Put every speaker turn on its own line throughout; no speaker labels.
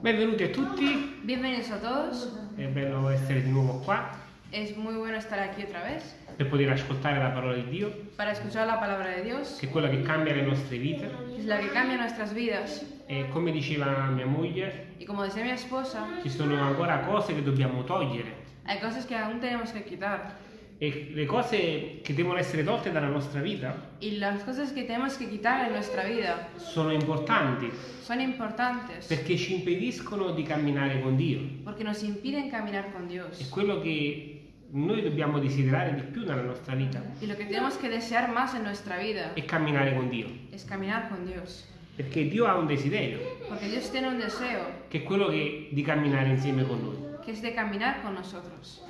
Benvenuti a tutti,
Bienvenidos a todos.
è bello essere di nuovo qua
Es muy bueno estar aquí otra vez
per poter ascoltare la parola di Dio,
para escuchar la palabra de Dios,
che è quella che cambia le nostre vite.
es la que cambia nuestras vidas.
E come diceva mia moglie,
Y como decía mi esposa,
ci sono ancora cose che dobbiamo togliere
hay cosas que aún tenemos que quitar.
E le cose che devono essere tolte dalla nostra vita
Y las cosas que tenemos que quitar en nuestra vida
sono importanti
son importantes
perché ci impediscono di camminare con Dio.
porque nos impiden caminar con
È
Dios.
quello che noi dobbiamo desiderare di più nella nostra vita,
Y lo que tenemos que desear más en nuestra vida
è camminare con Dio.
es caminar con Dios.
Perché Dio ha un desiderio,
Porque Dios tiene un deseo
che è quello che- di camminare insieme con noi.
que es de caminar con nosotros.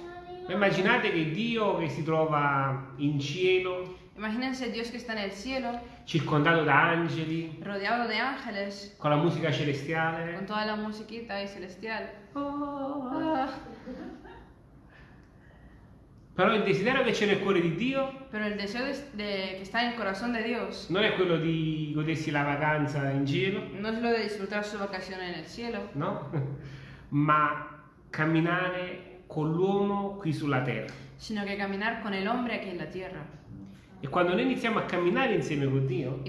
Ma Immaginate che Dio che si trova in cielo,
Imagínense Dios que está en el cielo,
circondato da angeli,
rodeado de ángeles,
con la musica
con
celestiale,
toda la musiquita y celestial. Ah,
però il desiderio che c'è nel cuore di Dio
Pero el deseo de, de- que está en el corazón de Dios
non è quello di godersi la vacanza in cielo,
no es lo de disfrutar su vacación en el cielo,
no? Ma camminare con l'uomo qui sulla terra.
sino que caminar con el hombre aquí en la tierra.
E quando noi iniziamo a camminare insieme con Dio,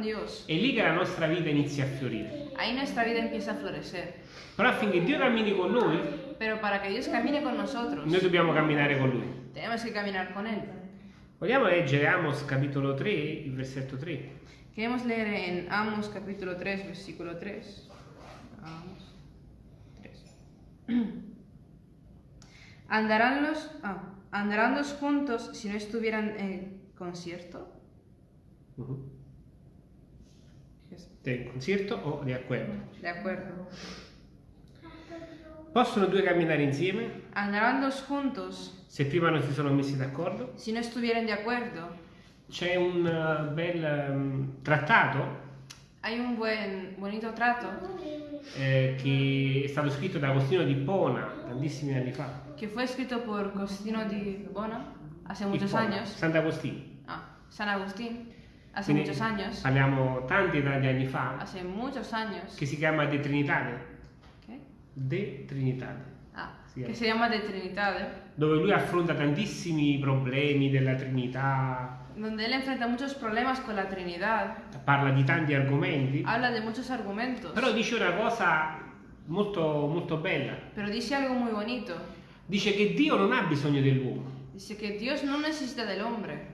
Dios,
è lì che la nostra vita inizia a fiorire.
ahí nuestra vida empieza a florecer.
Però affinché Dio cammini con noi,
Pero para que Dios camine con nosotros,
noi dobbiamo camminare con Lui.
tenemos que caminar con Él.
Vogliamo leggere Amos capitolo 3, il versetto 3.
Queremos leer en Amos capítulo 3, versículo 3. Amos 3. ¿Andarán los, ah, ¿Andarán los juntos si no estuvieran en concierto?
Del concerto o di accordo?
De acuerdo.
Possono due camminare insieme
¿Andarán dos juntos
se prima non si sono messi d'accordo?
si no estuvieran de acuerdo?
C'è un eh, bel ehm, trattato
Hay un buen, bonito trato
eh, che è stato scritto da Agostino di Pona tantissimi anni fa.
Que fue escrito por Costino di Bona hace muchos
Ippona,
años.
Sant'Agostino.
Ah, San Agustín, hace
Quindi
muchos años.
Parliamo tanti tanti anni fa
Hace muchos años.
che si chiama De Trinitate.
¿Qué?
De Trinitate.
Ah,
Sì,
que
eh.
se llama de Trinidad,
Dove lui affronta tantissimi problemi della Trinità,
donde él enfrenta muchos problemas con la Trinidad,
parla di tanti argomenti,
habla de muchos argumentos,
però dice una cosa molto, molto bella.
pero dice algo muy bonito.
Dice che Dio non ha bisogno dell'uomo.
Dice que Dios no necesita del hombre,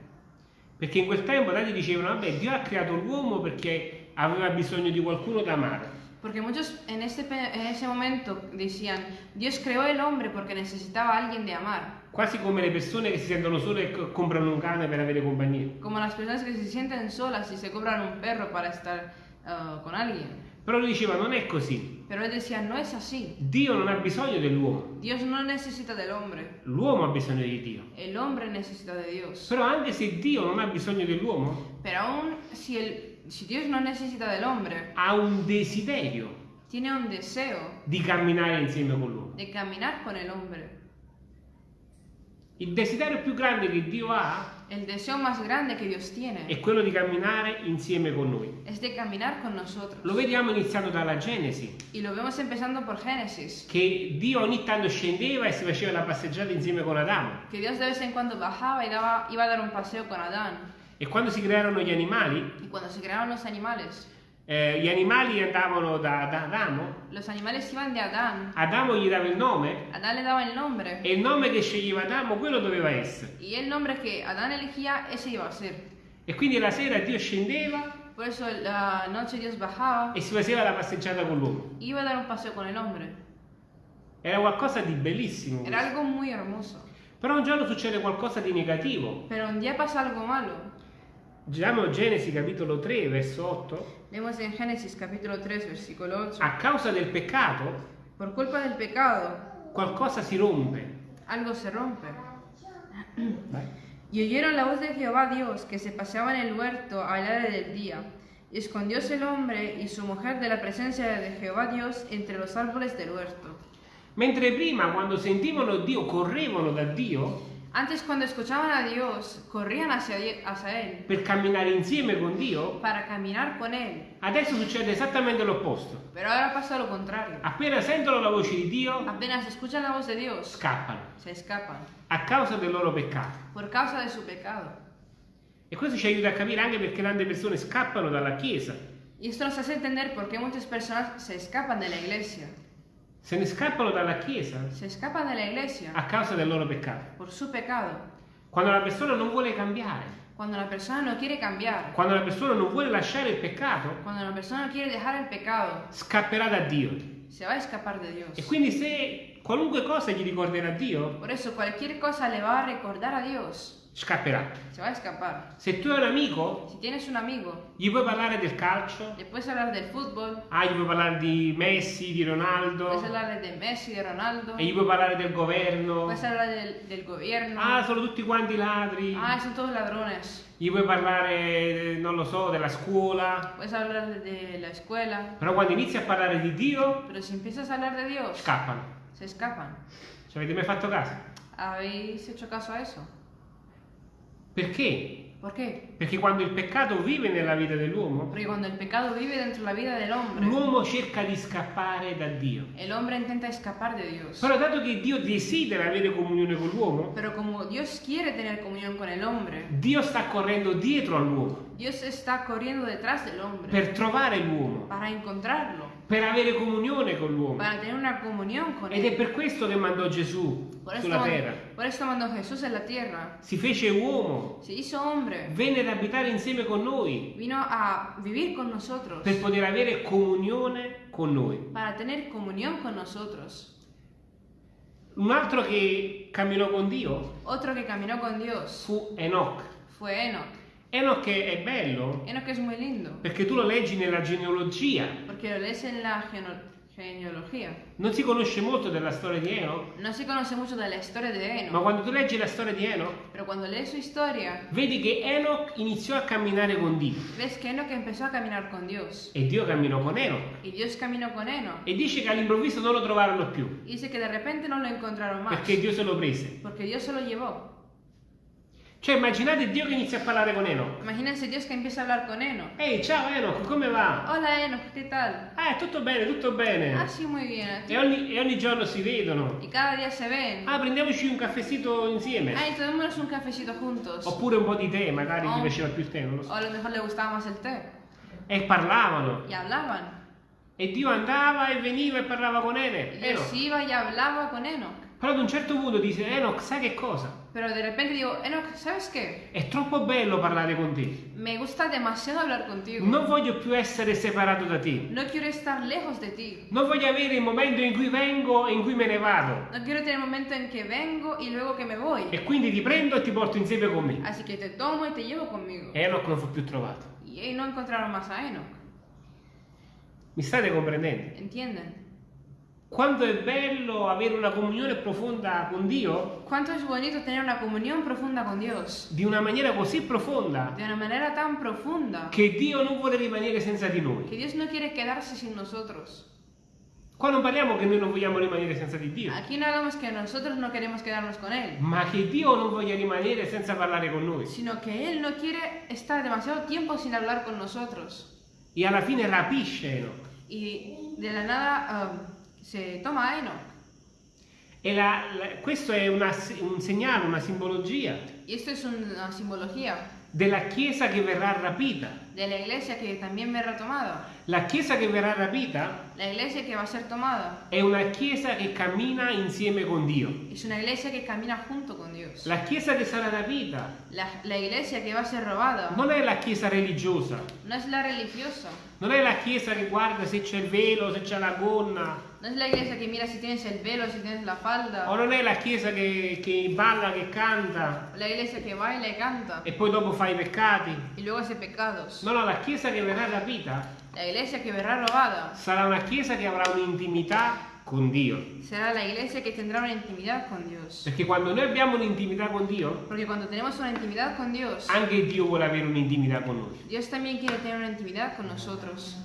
Perché in quel tempo tanti dicevano, vabbè, Dio ha creato l'uomo perché aveva bisogno di qualcuno da amare.
porque muchos en, este, pe- en ese momento decían, Dios creó el hombre porque necesitaba a alguien de amar,
Quasi come le persone che si sentono sole e co- comprano un cane per avere compagnia.
como las personas que se sienten solas y se compran un perro para estar ah, con alguien.
Però lui diceva, non è così.
Pero él decía, no es así,
Dio non ha bisogno dell'uomo.
Dios no necesita del hombre,
L'uomo ha bisogno di Dio.
el hombre necesita de Dios.
Però anche se Dio non ha bisogno dell'uomo,
Pero aún si, el, si Dios no necesita del hombre,
ha un desiderio
tiene un deseo
di camminare insieme con l'uomo.
de caminar con el hombre.
Il desiderio più grande che Dio ha
El deseo más grande que Dios
è
tiene
quello di camminare insieme con noi.
es de caminar con nosotros.
Lo vediamo iniziando dalla Genesi,
Y lo vemos empezando por Génesis,
che Dio ogni tanto scendeva e si faceva la passeggiata insieme con Adamo.
que Dios de vez en cuando bajaba y daba, iba a dar un paseo con Adán.
E quando si crearono gli animali,
Y cuando se crearon los animales,
eh, gli animali andavano da, da Adamo,
los animales iban de Adán.
Adamo gli dava il nome
Adán le daba el nombre
e il nome che sceglieva Adamo quello doveva essere.
y el nombre que Adán elegía, ese iba a ser.
E quindi la sera Dio scendeva
Por eso la noche Dios bajaba,
e si faceva la passeggiata con l'uomo.
iba a dar un paseo con el hombre.
Era qualcosa di bellissimo.
Era algo muy hermoso.
Però un giorno succede qualcosa di negativo.
Pero un día pasa algo malo.
Leggiamo Genesi capitolo 3 verso 8.
Leemos en Génesis capítulo 3, versículo 8.
A causa del peccato
Por culpa del pecado,
qualcosa si rompe.
algo se rompe. Y oyeron la voz de Jehová Dios que se paseaba en el huerto al aire del día. Y escondióse el hombre y su mujer de la presencia de Jehová Dios entre los árboles del huerto.
Mentre prima, quando sentivano Dio, correvano da Dio,
Antes cuando escuchaban a Dios, corrían hacia, hacia Él
per camminare insieme con Dio,
para caminar con Él.
adesso succede esattamente l'opposto.
Pero ahora pasa lo contrario.
Appena sentono la voce di Dio,
Apenas escuchan la voz de Dios,
scappano
se escapan
a causa del loro peccato.
por causa de su pecado.
E questo ci aiuta a capire anche perché tante persone scappano dalla Chiesa.
Y esto nos hace entender por qué muchas personas se escapan de la iglesia.
Se ne scappano dalla Chiesa
Se escapan de la iglesia
a causa del loro peccato.
por su pecado.
Quando la persona non vuole cambiare,
Cuando la persona no quiere cambiar,
quando la persona non vuole lasciare il peccato,
cuando la persona no quiere dejar el pecado,
scapperà da Dio.
se va a escapar de Dios.
E quindi se qualunque cosa gli ricorderà Dio,
Por eso cualquier cosa le va a recordar a Dios,
scapperà.
se va a escapar.
Se tu hai un amico,
Si tienes un amigo,
gli puoi parlare del calcio,
le puedes hablar del fútbol,
ah, gli puoi parlare di Messi, di Ronaldo,
puedes hablarle de Messi, de Ronaldo,
e gli puoi parlare del governo,
puedes hablar del, del gobierno.
ah, sono tutti quanti ladri,
Ah, son todos ladrones.
gli puoi parlare, non lo so, della scuola,
Puedes hablar de la escuela.
però quando inizi a parlare di Dio,
Pero si empiezas a hablar de Dios,
scappano.
se escapan.
Ci avete mai fatto caso?
¿Habéis hecho caso a eso?
Perché?
¿Por qué?
Perché quando il peccato vive nella vita dell'uomo,
Porque cuando el pecado vive dentro de la vida del hombre,
l'uomo cerca di scappare da Dio.
el hombre intenta escapar de Dios.
Però dato che Dio desidera avere comunione con l'uomo,
Pero como Dios quiere tener comunión con hombre,
Dio sta correndo dietro all'uomo
Dios está corriendo detrás del hombre
per trovare l'uomo,
para encontrarlo,
per avere comunione con l'uomo.
para tener una comunión con
Ed è
él.
per questo che mandò Gesù
Por esto,
sulla terra.
por esto mandó Jesús en la tierra.
Si fece uomo,
Se hizo hombre,
venne ad abitare insieme con noi
vino a vivir con nosotros,
per poter avere comunione con noi.
para tener comunión con nosotros.
Un altro che camminò con Dio
Otro que caminó con Dios
fu Enoch.
fue Enoch.
Enoch è bello
Enoch es muy lindo,
perché tu lo leggi nella genealogia.
porque lo lees en la geno- genealogía.
Non si conosce molto della storia di Enoch,
No de
ma
Enoch,
quando tu leggi la storia di Enoch,
historia,
vedi che Enoch iniziò a camminare con Dio
Enoch con
e Dio camminò con Enoch
con Enoch.
e dice che all'improvviso non lo trovarono più
dice que de repente no lo encontraron más,
perché Dio se lo prese.
porque Dios se lo llevó.
Cioè immaginate Dio che inizia a parlare con Enoch.
Imagínense Dios que empieza a hablar con Enoch.
Ehi, ciao Enoch, come va?
Hola Enoch, ¿qué tal?
Ah, tutto bene, tutto bene.
Ah, muy bien. ¿a ti?
E ogni, e ogni giorno si vedono.
Y cada día se ven.
Ah, prendiamoci un caffettino insieme.
Ay, tomémonos un cafecito juntos.
Oppure un po' di tè, magari
Oh.
ti piaceva più il tè, non lo
O
so.
a lo mejor le gustaba más el té.
E parlavano.
Y hablaban.
E Dio andava e veniva e parlava con
Y
Ene-
Dios
Enoch.
iba y hablaba con Enoch.
Però ad un certo punto dice, Enoch, sai che cosa?
Pero de repente digo, Enoch, ¿sabes qué?
È troppo bello parlare con te.
Me gusta demasiado hablar contigo.
Non voglio più essere separato da te.
No quiero estar lejos de ti.
Non voglio avere il momento in cui vengo e in cui me ne vado.
No quiero tener el momento en que vengo y luego que me voy.
E quindi ti prendo e ti porto insieme con me.
Así que te tomo y te llevo conmigo.
Enoch non fu più trovato.
Y no encontraron más a Enoch.
Mi state comprendendo?
¿Entienden?
Quanto è bello avere una comunione profonda con Dio
¿Cuánto es bonito tener una comunión profunda con Dios?
di una maniera così profonda
De una manera tan profunda
che Dio non vuole rimanere senza di
que
noi.
Dios no quiere quedarse sin nosotros.
Qua non parliamo che noi non vogliamo rimanere senza di Dio,
Aquí no hablamos que nosotros no queremos quedarnos con Él,
ma che Dio non voglia rimanere senza parlare con noi.
sino que Él no quiere estar demasiado tiempo sin hablar con nosotros.
E alla fine rapisce Enoch.
Y de la nada um, se toma a Enoch.
E la- la- questo è una- un segnale, una simbologia
esto es una simbología
della Chiesa che verrà rapita.
De la iglesia que también verá tomada.
La Chiesa che verrà rapita
La iglesia que va a ser tomada
è una Chiesa che cammina insieme con Dio.
es una iglesia que camina junto con Dios.
La Chiesa che sarà rapita
La, la iglesia que va a ser robada
non è la Chiesa religiosa,
no es la religiosa,
non è la Chiesa che guarda se c'è il velo, se c'è la gonna,
no es la iglesia que mira si tienes el velo, si tienes la falda,
o non è la Chiesa che, che balla, che canta
la iglesia que baila y canta
e poi dopo fa i peccati.
y luego hace pecados.
No, no, la Chiesa che verrà rapita
La iglesia que verá robada
sarà una Chiesa che avrà un'intimità con Dio.
será la iglesia que tendrá una intimidad con Dios.
Perché quando noi abbiamo un'intimità con Dio,
Porque cuando tenemos una intimidad con Dios,
anche Dio vuole avere un'intimità con noi.
Dios también quiere tener una intimidad con nosotros.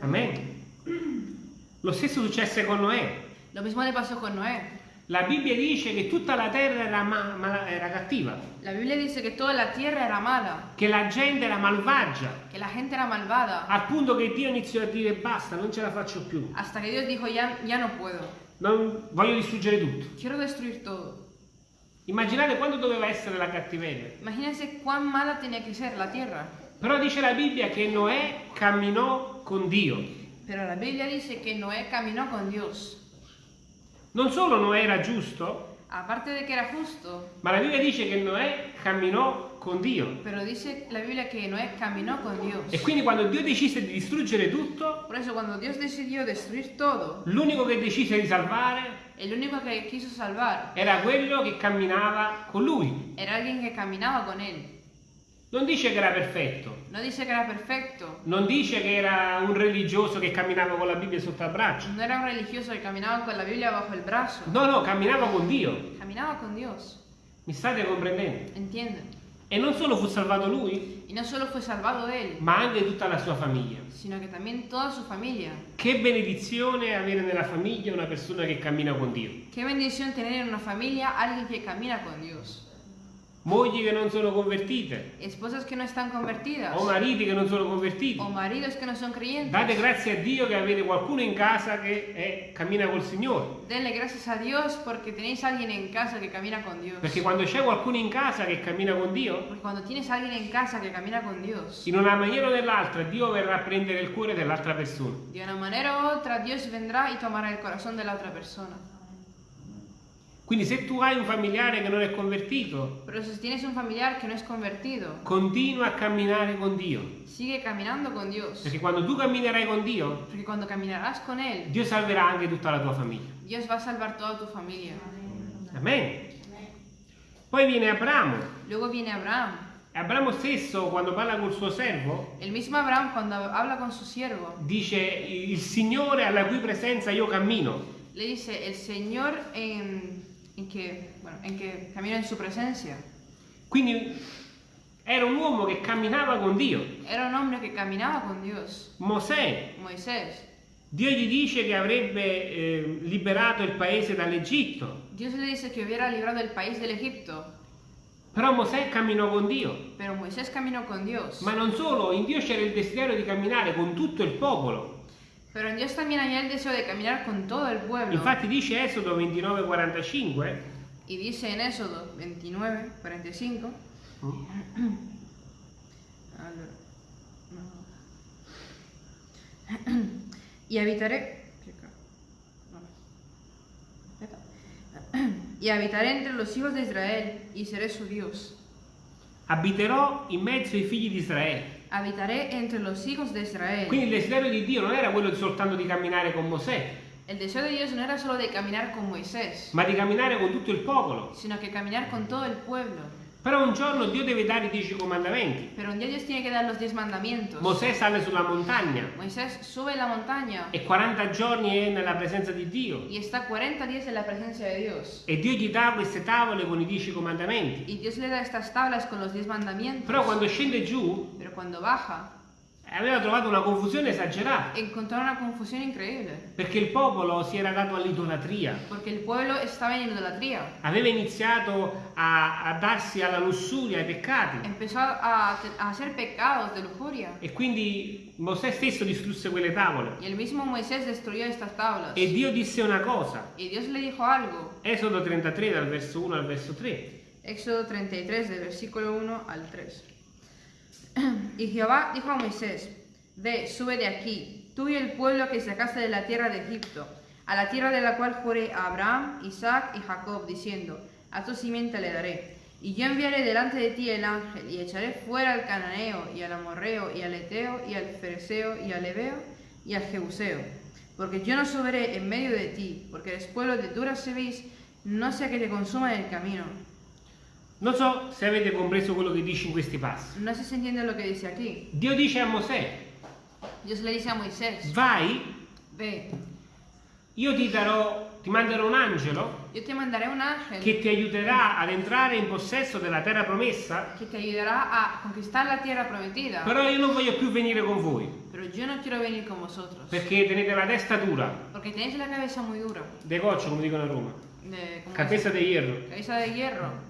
Amen. Lo stesso successe con Noè.
Lo mismo le pasó con Noé.
La Bibbia dice che tutta la terra era, ma- era cattiva,
La Biblia dice que toda la tierra era mala,
che la gente era malvagia,
que la gente era malvada,
al punto che Dio iniziò a dire basta, non ce la faccio più,
hasta que Dios dijo, ya, ya no puedo,
non- voglio distruggere tutto.
quiero destruir todo.
Immaginate quando doveva essere la cattiveria.
Imagínense cuán mala tenía que ser la tierra.
Però dice la Bibbia che Noè camminò con Dio.
Pero la Biblia dice que Noé caminó con Dios.
Non solo Noè era giusto,
Aparte de que era justo,
ma la Bibbia dice che Noè camminò con Dio.
pero dice la Biblia que Noé caminó con Dios.
E quindi quando Dio decise di distruggere tutto,
Por eso cuando Dios decidió destruir todo,
l'unico che decise di salvare
el único que quiso salvar
era quello che camminava con lui.
era alguien que caminaba con él.
Non dice che era perfetto,
No dice que era perfecto,
non dice che era un religioso che camminava con la Bibbia sotto al braccio.
no era un religioso que caminaba con la Biblia bajo el brazo.
No, no, camminava con Dio.
Caminaba con Dios.
Mi state comprendendo?
¿Entienden?
E non solo fu salvato lui,
Y no solo fue salvado él,
ma anche tutta la sua famiglia.
sino que también toda su familia.
Che benedizione avere nella famiglia una persona che cammina con Dio.
Qué bendición tener en una familia alguien que camina con Dios.
Mogli che non sono convertite,
Esposas que no están convertidas.
o mariti che non sono convertiti.
O maridos que no son creyentes.
Date grazie a Dio che avete qualcuno in casa che è- cammina col Signore.
Denle gracias a Dios porque tenéis alguien en casa que camina con Dios.
Perché quando c'è qualcuno in casa che cammina con Dio,
Porque cuando tienes alguien en casa que camina con Dios,
in una maniera o nell'altra Dio verrà a prendere il cuore dell'altra persona.
de una manera u otra Dios vendrá y tomará el corazón de la otra persona.
Quindi se tu hai un familiare che non è convertito,
Pero si tienes un familiar que no es convertido,
continua a camminare con Dio.
sigue caminando con Dios.
Perché quando tu camminerai con Dio,
Porque cuando caminarás con Él,
Dio salverà anche tutta la tua famiglia.
Dios va a salvar toda tu familia.
Amen. Poi viene Abramo.
Luego viene Abraham.
Abramo stesso, quando parla col suo servo,
El mismo Abraham cuando habla con su siervo,
dice il Signore alla cui presenza io cammino.
le dice, Señor en, en que, bueno, en que camina en su presencia.
Quindi era un uomo che camminava con Dio.
Era un hombre que caminaba con Dios.
Mosè,
Moisés.
Dio gli dice che avrebbe eh, liberato il paese dall'Egitto,
Dios le dice que hubiera librado el país del Egipto,
però Mosè camminò con Dio.
pero Moisés caminó con Dios.
Ma non solo, in Dio c'era il desiderio di camminare con tutto il popolo.
Pero Dios también había el deseo de caminar con todo el pueblo.
Infatti dice Esodo 29:45,
Y dice en Éxodo 29, 45. Allora, no. y habitaré. Y habitaré entre los hijos de Israel y seré su Dios.
abiterò in mezzo ai figli di Israele.
Habitaré entre los hijos de Israel.
Quindi il desiderio di Dio non era quello soltanto di camminare con Mosè,
El deseo de Dios no era solo de caminar con Moisés,
ma di camminare con tutto il popolo.
sino que caminar con todo el pueblo.
Però un giorno Dio deve dare i dieci comandamenti.
Pero un día Dios tiene que dar los diez mandamientos.
Mosè sale sulla montagna
Moisés sube la montaña
e 40 giorni è nella presenza di Dio.
y está 40 días en la presencia de Dios.
E Dio gli dà queste tavole con i dieci comandamenti.
Y Dios le da estas tablas con los diez mandamientos.
Però quando scende giù
Pero cuando baja,
aveva trovato una confusione esagerata,
encontró una confusión increíble.
perché il popolo si era dato all'idolatria.
Porque el pueblo estaba en idolatría.
Aveva iniziato a, a darsi alla lussuria, ai peccati.
Empezó a, a hacer pecados de lujuria.
E quindi Mosè stesso distrusse quelle tavole.
Y el mismo Moisés destruyó estas tablas.
E Dio disse una cosa.
Y Dios le dijo algo.
Esodo 33 dal verso 1 al verso 3.
Éxodo 33, del versículo 1 al 3. Y Jehová dijo a Moisés, Ve, sube de aquí, tú y el pueblo que sacaste de la tierra de Egipto, a la tierra de la cual juré a Abraham, Isaac y Jacob, diciendo, A tu simiente le daré. Y yo enviaré delante de ti el ángel, y echaré fuera al cananeo, y al amorreo, y al eteo, y al fereceo, y al ebeo, y al jebuseo. Porque yo no subiré en medio de ti, porque eres pueblo de dura no sea que te consuma en el camino.
Non so se avete compreso quello che dice in questi passi.
No sé si entiende lo que dice aquí.
Dio dice a Mosè,
Dios le dice a Moisés,
vai,
ve,
io ti darò, ti manderò un angelo
yo te mandaré un ángel
che ti aiuterà ad entrare in possesso della terra promessa,
que te ayudará a conquistar la tierra prometida.
però io non voglio più venire con voi,
Pero yo no quiero venir con vosotros,
perché tenete la testa dura,
porque tenéis la cabeza muy dura,
de coccio come dicono a Roma.
de ¿cómo
cabeza de hierro.
cabeza de hierro.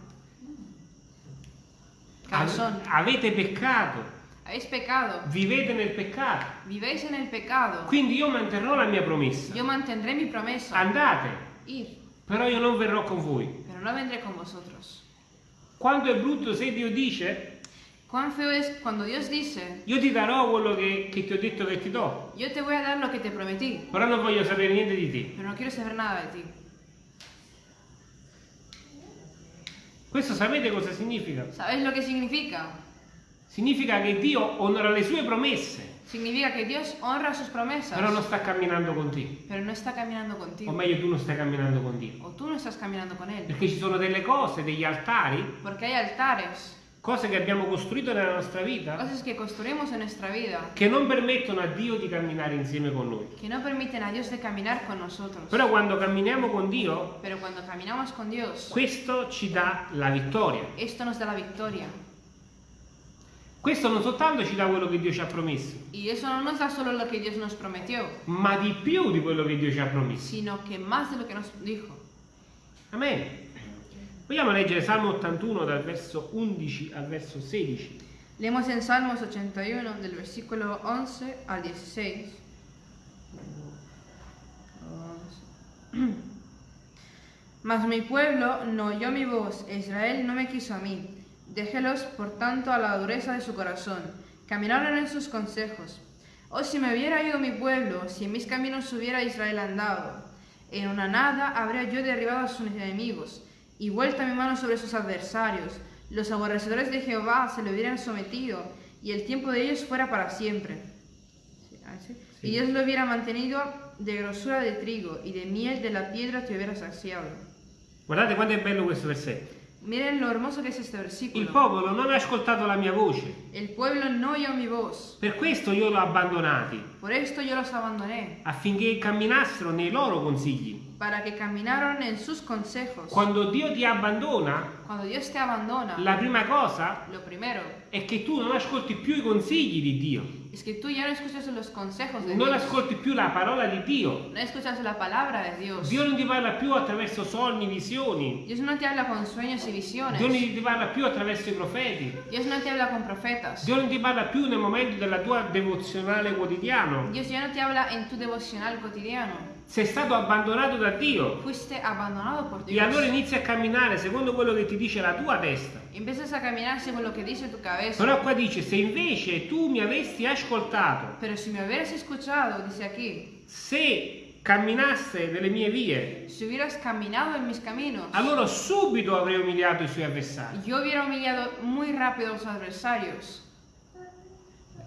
Calzón.
avete peccato,
Habéis pecado.
vivete nel peccato.
Vivéis en el pecado.
Quindi io manterrò la mia promessa.
Yo mantendré mi promesa.
Andate,
Ir.
però io non verrò con voi.
Pero no vendré con vosotros.
Quanto è brutto se Dio dice,
Cuán feo es cuando Dios dice,
io ti darò quello che, che ti ho detto che ti do,
yo te voy a dar lo que te prometí,
però non voglio sapere niente di te.
pero no quiero saber nada de ti.
Questo sapete cosa significa?
¿Sabes lo que significa?
Significa che Dio onora le sue promesse,
Significa que Dios honra sus promesas,
però non sta camminando con te.
pero no está caminando
O
contigo.
meglio, tu non stai camminando con Dio.
O tú no estás caminando con Él.
Perché ci sono delle cose, degli altari,
Porque hay altares,
cose che abbiamo costruito nella nostra vita,
cosas que construimos en nuestra vida,
che non permettono a Dio di camminare insieme con noi.
que no permiten a Dios de caminar con nosotros.
Però quando camminiamo con Dio,
Pero cuando caminamos con Dios,
questo ci dà la vittoria.
esto nos da la victoria.
Questo non soltanto ci dà quello che Dio ci ha promesso,
Y eso no nos da solo lo que Dios nos prometió,
ma di più di quello che Dio ci ha promesso.
sino que más de lo que nos dijo.
Amen. Vogliamo leggere Salmo 81 dal verso 11 al verso 16.
Leemos en Salmos 81 del versículo 11 al 16. Mas mi pueblo no oyó mi voz, e Israel no me quiso a mí. Déjelos, por tanto, a la dureza de su corazón. Caminaron en sus consejos. Oh, si me hubiera ido mi pueblo, si en mis caminos hubiera Israel andado. En una nada habría yo derribado a sus enemigos y vuelta mi mano sobre sus adversarios. Los aborrecedores de Jehová se le hubieran sometido y el tiempo de ellos fuera para siempre. Sí, ah. Y Dios lo hubiera mantenido de grosura de trigo y de miel de la piedra te hubiera saciado.
Guardate quanto è bello questo versetto.
Miren lo hermoso que es este
Il
versículo.
popolo non ha ascoltato la mia voce,
El pueblo no oyó mi voz,
per questo io l'ho abbandonati,
por esto yo los abandoné,
affinché camminassero nei loro consigli.
Para que caminaron en sus consejos.
Quando Dio ti abbandona,
Cuando Dios te abandona,
la prima cosa
lo primero
è che tu non ascolti più i consigli di Dio,
es que tú ya no escuchas los consejos de
non
Dios,
ascolti più la parola di Dio.
no escuchas la palabra de Dios.
Dio non ti parla più attraverso sogni, visioni.
Dios no te habla con sueños y visiones.
Dio non ti parla più attraverso i profeti.
Dios no te habla con profetas.
Dio non ti parla più nel momento della tua devozionale quotidiano.
Dios ya no te habla en tu devocional cotidiano.
Sei stato abbandonato da Dio. E allora inizi a camminare secondo quello che ti dice la tua testa. Però qua dice, se invece tu mi avessi ascoltato,
Pero si me hubieras escuchado, dice aquí,
se camminasse nelle mie vie,
si hubieras caminado en mis caminos,
allora subito avrei umiliato i suoi avversari.
yo hubiera humillado muy rápido a los adversarios.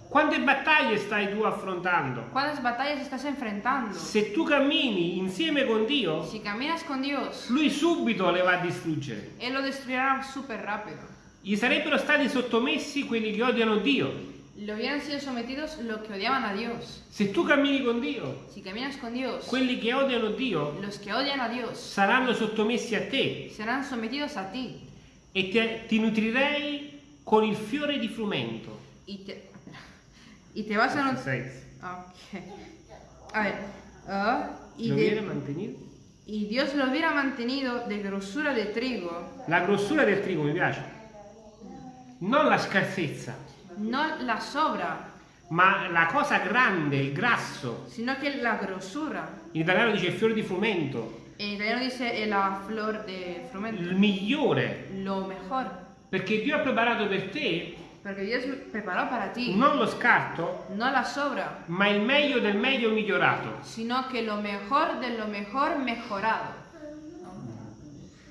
Quante battaglie stai tu affrontando?
¿Cuántas batallas estás enfrentando?
Se tu cammini insieme con Dio,
Si caminas con Dios,
Lui subito le va a distruggere.
Él lo destruirá súper rápido.
Gli sarebbero stati sottomessi quelli che odiano Dio.
Le hubieran sido sometidos los que odiaban a Dios.
Se tu cammini con Dio,
Si caminas con Dios,
quelli che odiano Dio
los que odian a Dios
saranno sottomessi a te
serán sometidos a ti
e te- ti nutrirei con il fiore di frumento.
y te, y te vas a... nut-
Seis.
Ok. A ver. ah, y,
Lo
de-
viene mantenido?
y Dios lo hubiera mantenido de grosura de trigo,
La grossura del trigo mi piace. Non la scarsezza,
no la sobra,
ma la cosa grande, il grasso.
sino que la grosura.
In italiano dice il fiore di frumento,
En italiano dice eh, la flor de frumento.
il migliore.
Lo mejor.
Perché Dio ha preparato per te
Porque Dios preparó para ti
non lo scarto,
no la sobra,
ma il meglio del meglio migliorato.
sino que lo mejor de lo mejor mejorado.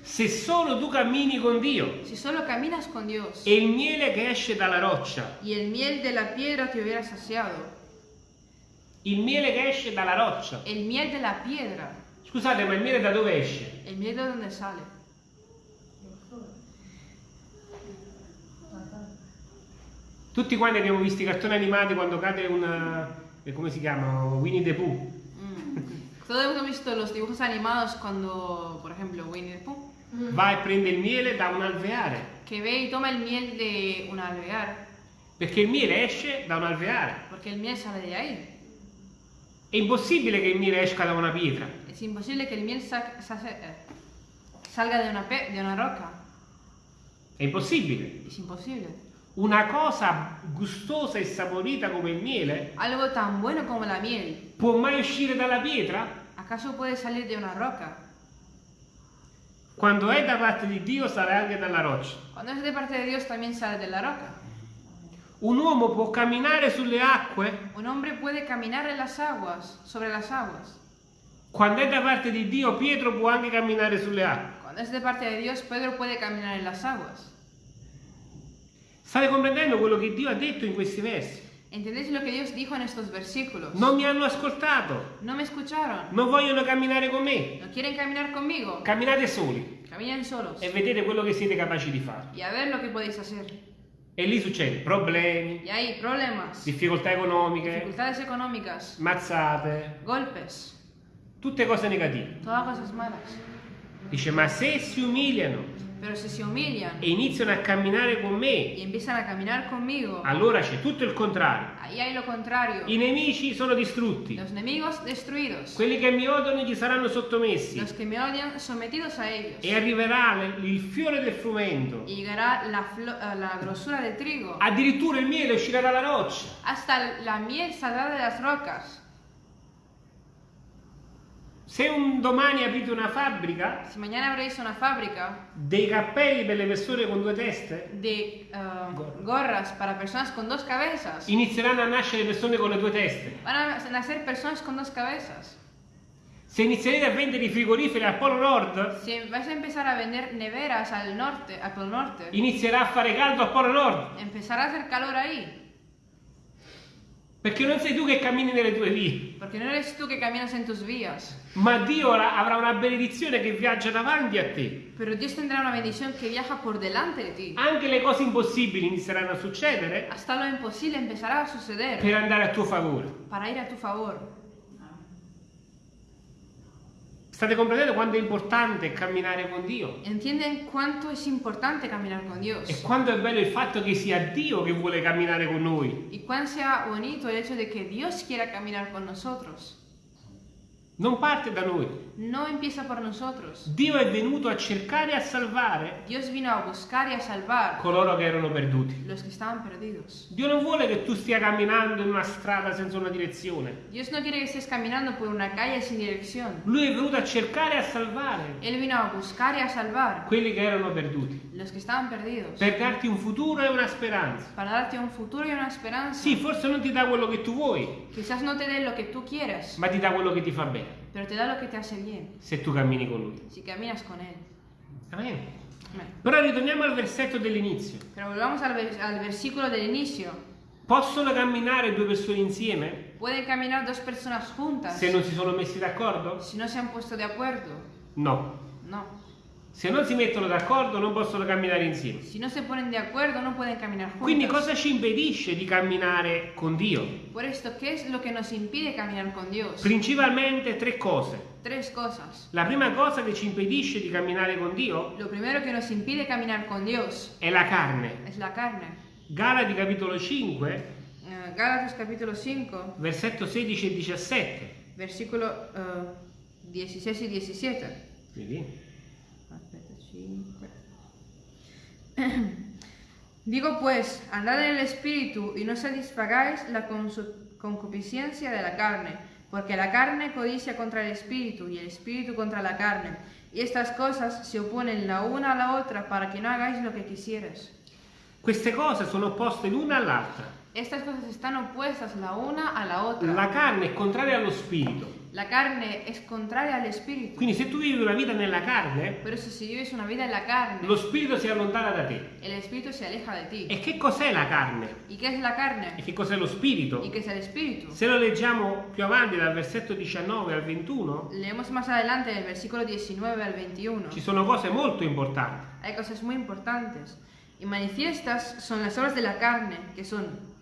Se solo tu cammini con Dio
con Dios
e il miele che esce dalla roccia,
y el miel de la piedra te hubiera saciado,
il miele che esce dalla roccia.
el miel de la piedra,
Scusate, ma il miele da dove esce?
el miel de donde sale.
Tutti quanti abbiamo visto i cartoni animati quando cade una... eh, come si chiama? Winnie the Pooh.
Mm. Todos hemos visto los dibujos animados cuando, por ejemplo, Winnie the Pooh,
Va e prende il miele da un alveare.
que ve y toma el miel de un alvear,
Perché il miele esce da un alveare.
porque el miel sale de ahí.
È impossibile che il miele esca da una pietra.
Es imposible que el miel sa- sa- eh, salga de una, una roca.
È impossibile.
Es imposible.
Una cosa gustosa e saporita come il miele
Algo tan bueno como la miel,
può mai uscire dalla pietra?
¿acaso puede salir de una roca?
Quando è da parte di Dio sarà anche dalla roccia.
Cuando es de parte de Dios también sale de la roca.
Un uomo può camminare sulle acque?
Un hombre puede caminar en las aguas, sobre las aguas.
Quando è da parte di Dio, Pietro può anche camminare sulle acque.
Cuando es de parte de Dios, Pedro puede caminar en las aguas.
State comprendendo quello che Dio ha detto in questi versi?
¿Entendéis lo que Dios dijo en estos versículos?
Non mi hanno ascoltato,
No me escucharon.
non vogliono camminare con me.
¿No quieren caminar conmigo?
Camminate soli
Caminen solos.
e vedete quello che siete capaci di fare.
Y a ver lo que podéis hacer.
E lì succede problemi,
problemas,
difficoltà economiche, mazzate,
golpes,
tutte cose negative. Dice, ma se si umiliano
Pero si se humillan
e iniziano a camminare con me,
y empiezan a caminar conmigo,
allora c'è tutto il contrario.
ahí hay lo contrario.
I nemici sono distrutti,
Los enemigos destruidos,
quelli che mi odiano gli saranno sottomessi
los que me odian sometidos a ellos.
e arriverà il fiore del frumento.
Y llegará la, eh, la grosura del trigo.
Addirittura il miele uscirà dalla roccia.
Hasta la miel saldrá de las rocas.
Se un domani aprite una fabbrica
Si mañana abréis una fábrica
dei cappelli per le persone con due teste,
de eh, gorras para personas con dos cabezas,
inizieranno a nascere persone con le due teste.
van a nacer personas con dos cabezas.
Se inizierete a vendere i frigoriferi al Polo Nord,
Si vais a empezar a vender neveras al norte, al Polo Norte,
inizierà a fare caldo al Polo Nord.
empezará a hacer calor ahí.
Perché non sei tu che cammini nelle tue vie,
Porque no eres tú que caminas en tus vías,
ma Dio avrà una benedizione che viaggia davanti a te.
pero Dios tendrá una bendición que viaja por delante de ti.
Anche le cose impossibili inizieranno a succedere
Hasta lo imposible empezará a suceder
per andare a tuo favore.
para ir a tu favor.
State comprendendo quanto è importante camminare con Dio?
¿Entienden cuánto es importante caminar con
E
Dios?
quanto è bello il fatto che sia Dio che vuole camminare con noi.
Y cuán sea bonito el hecho de que Dios quiera caminar con nosotros.
Non parte da noi.
No empieza por nosotros.
Dio è venuto a cercare e a salvare
Dios vino a buscar y a salvar
coloro che erano perduti.
los que estaban perdidos.
Dio non vuole che tu stia camminando in una strada senza una direzione.
Dios no quiere que estés caminando por una calle sin dirección.
Lui è venuto a cercare e a salvare
Él vino a buscar y a salvar
quelli che erano perduti,
los que estaban perdidos.
per darti un futuro e una speranza.
Para darte un futuro y una esperanza.
Sì, forse non ti dà quello che tu vuoi,
Quizás no te dé lo que tú quieras,
ma ti dà quello che ti fa bene,
pero te da lo que te hace bien
se tu cammini con lui.
si caminas con Él.
Amen.
Amén.
Però ritorniamo al versetto dell'inizio.
Pero volvamos al, vers- al versículo del inicio.
Possono camminare due persone insieme
¿Pueden caminar dos personas juntas
se non si sono messi d'accordo?
si no se han puesto de acuerdo?
No.
No.
Se non si mettono d'accordo non possono camminare insieme.
Si no se ponen de acuerdo, no pueden caminar juntos.
Quindi cosa ci impedisce di camminare con Dio?
Por esto, ¿qué es lo que nos impide caminar con Dios?
Principalmente tre cose.
Tres cosas.
La prima cosa che ci impedisce di camminare con Dio
Lo primero que nos impide caminar con Dios
è la carne.
es la carne.
Galati capitolo 5,
Eh, Gálatas capítulo 5,
versetto 16 e 17.
versículo eh, 16 y 17.
Vedi?
Digo pues, andad en el espíritu y no satisfagáis la concupiscencia de la carne, porque la carne codicia contra el espíritu y el espíritu contra la carne, y estas cosas se oponen la una a la otra para que no hagáis lo que quisieras.
Queste cose sono opposte l'una all'altra.
Estas cosas están opuestas la una a la otra.
La carne è contraria allo spirito.
La carne es contraria al espíritu.
Quindi se tu vivi una vita nella carne,
Por eso si vives una vida en la carne,
lo spirito si allontana da te.
el espíritu se aleja de ti.
E che cos'è la carne?
¿Y qué es la
E
carne?
che cos'è lo spirito?
¿Y qué es el espíritu?
Se lo leggiamo più avanti dal versetto 19 al 21,
Leemos más adelante del versículo 19 al 21.
ci sono cose molto importanti.
Hay cosas muy importantes. Y manifiestas son las obras de la carne, que son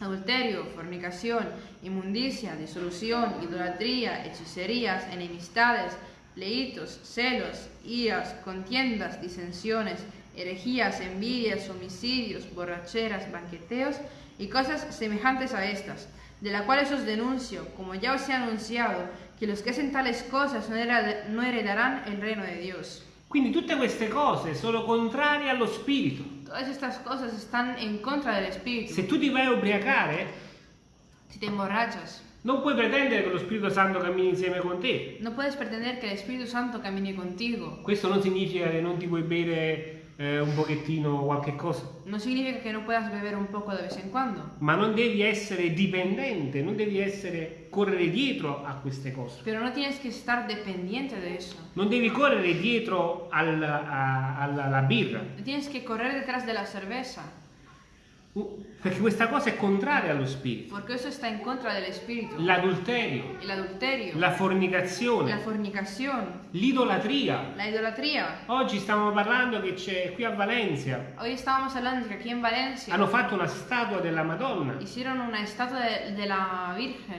adulterio, fornicación, inmundicia, disolución, idolatría, hechicerías, enemistades, pleitos, celos, iras, contiendas, disensiones, herejías, envidias, homicidios, borracheras, banqueteos y cosas semejantes a estas, de las cuales os denuncio, como ya os he anunciado, que los que hacen tales cosas no hereda- no heredarán el reino de Dios.
Quindi tutte queste cose sono contrarie allo spirito.
Todas estas cosas están en contra del espíritu.
Se tu ti vai a ubriacare,
Si te emborrachas,
non puoi pretendere che lo Spirito Santo cammini insieme con te.
no puedes pretender que el Espíritu Santo camine contigo.
Questo non significa che non ti puoi bere eh, un pochettino qualche cosa,
No significa que no puedas beber un poco de vez en cuando,
ma non devi essere dipendente, non devi essere correre dietro a queste cose.
pero no tienes que estar dependiente de eso.
Non devi correre dietro al- a- alla, alla birra,
No tienes que correr detrás de la cerveza,
uh, perché questa cosa è contraria allo spirito.
porque eso está en contra del Espíritu.
L'adulterio, la fornicazione, l'idolatria. Oggi stiamo parlando che c'è qui a Valencia,
Valencia
hanno fatto una statua della Madonna.
estatua de, de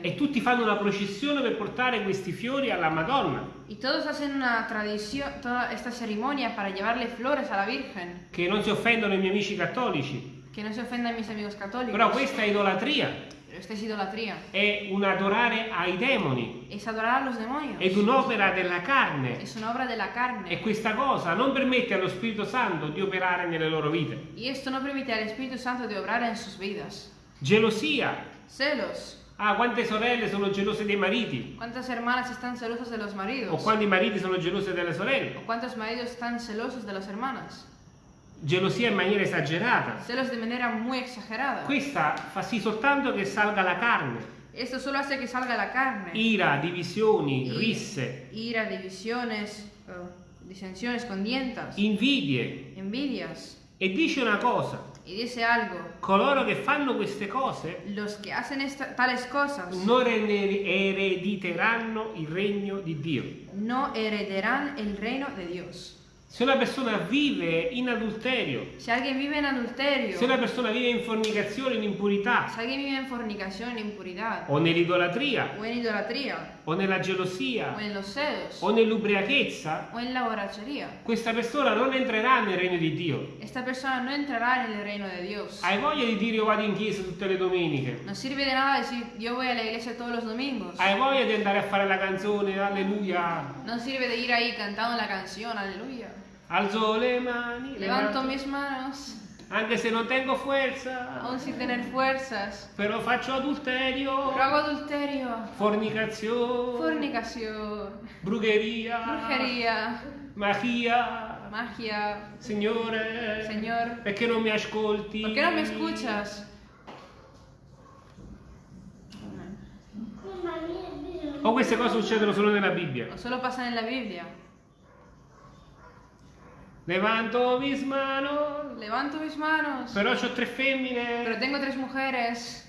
e tutti fanno una processione per portare questi fiori alla Madonna,
y todos hacen una tradición, toda esta ceremonia para llevarle flores a la Virgen.
che non si offendono i miei amici cattolici,
Que no se ofendan mis amigos católicos.
però questa è idolatria,
Pero esta es idolatría.
è un adorare ai demoni,
Es adorar a los demonios.
è un'opera della carne
Es una obra de la carne.
e questa cosa non permette allo Spirito Santo di operare nelle loro vite.
Y esto no permite al Espíritu Santo de obrar en sus vidas.
Gelosia,
Celos.
ah quante sorelle sono gelose dei mariti,
¿Cuántas hermanas están celosas de los
o
maridos?
quanti mariti sono gelosi delle sorelle.
¿O cuántos maridos están celosos de las hermanas?
Gelosia in maniera esagerata.
Celos de manera muy exagerada.
Questa fa sì soltanto che salga la carne.
Esto solo hace que salga la carne.
Ira, divisioni,
Y-
risse,
Ira, divisiones, eh, disensiones, contiendas,
invidie.
envidias.
E dice una cosa,
Y dice algo.
coloro che fanno queste cose
Los que hacen esta- tales cosas
non ere- erediteranno il regno di Dio.
no heredarán el reino de Dios.
Se una persona vive in adulterio,
Si alguien vive en adulterio,
se una persona vive in fornicazione, in impurità,
si alguien vive en fornicación, en impuridad,
o nell'idolatria,
o idolatría,
o nella
o
gelosia,
en los celos,
o nell'ubriachezza,
o en la borrachería,
questa persona non entrerà nel regno di Dio.
esta persona no entrará en el reino de Dios.
Hai voglia di dire io vado in chiesa tutte le domeniche?
No sirve de nada decir yo voy a la iglesia todos los domingos.
Hai voglia di andare a fare la canzone, alleluia,
No sirve de ir ahí cantando la canción, aleluya.
Alzo le mani,
Levanto
levanto-
mis manos,
anche se non tengo forza,
aún sin tener fuerzas.
però faccio adulterio,
Pero hago adulterio,
fornicazione,
fornicación,
brugheria,
brujería,
magia.
magia.
Signore,
Señor,
perché non mi ascolti?
¿por qué no me escuchas?
O queste cose succedono solo nella Bibbia.
O solo pasan en la Biblia.
Levanto mis manos,
Levanto mis manos,
però ho tre
pero
femmine.
tengo tres mujeres.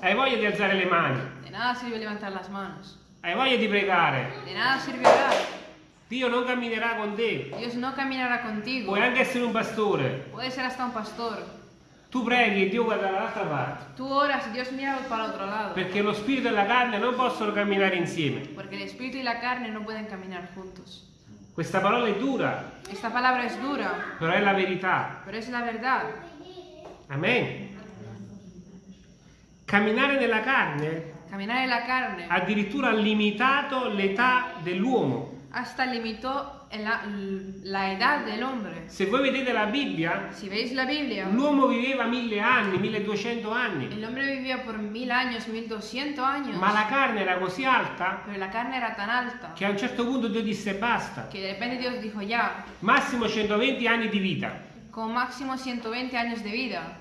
Hai voglia di alzare le mani,
De nada sirve levantar las manos.
hai voglia di pregare.
De nada sirve orar.
Dio non camminerà con te.
Dios no caminará contigo.
Puoi anche essere un pastore.
Puede ser hasta un pastor.
Tu preghi e Dio guarda dall'altra parte.
Tú oras y Dios mira para otro lado.
Perché lo spirito e la carne non possono camminare insieme.
Porque el espíritu y la carne no pueden caminar juntos.
Questa parola è dura,
Esta palabra es dura,
però è la verità.
pero es la verdad.
Amen. Camminare nella carne
Caminar en la carne
addirittura ha limitato l'età dell'uomo.
hasta limitó en la, la edad del hombre.
Se voi vedete la Bibbia, l'uomo viveva mille anni, 1200 anni,
el hombre vivía por mil años, mil doscientos años.
ma la carne era così alta
Pero la carne era tan alta
che a un certo punto Dio disse basta,
dijo
massimo 120 anni di vita.
con máximo 120 años de vida.